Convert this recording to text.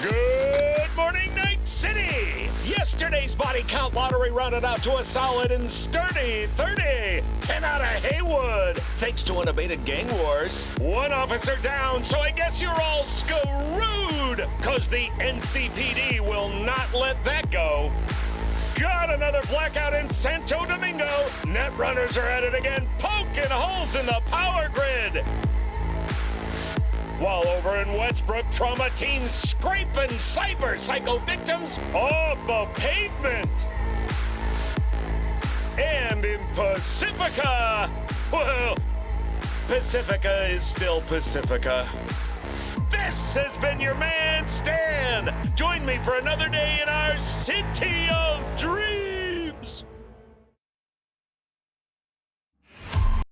Good morning, Night City! Yesterday's body count lottery rounded out to a solid and sturdy 30. 10 out of Heywood, thanks to unabated gang wars. One officer down, so I guess you're all screwed, cause the NCPD will not let that go. Got another blackout in Santo Domingo. Net runners are at it again, poking holes in the power grid. While over in Westbrook, trauma teams scraping cyber psycho victims off the pavement. And in Pacifica, well, Pacifica is still Pacifica. This has been your man, Stan. Join me for another day in our city of.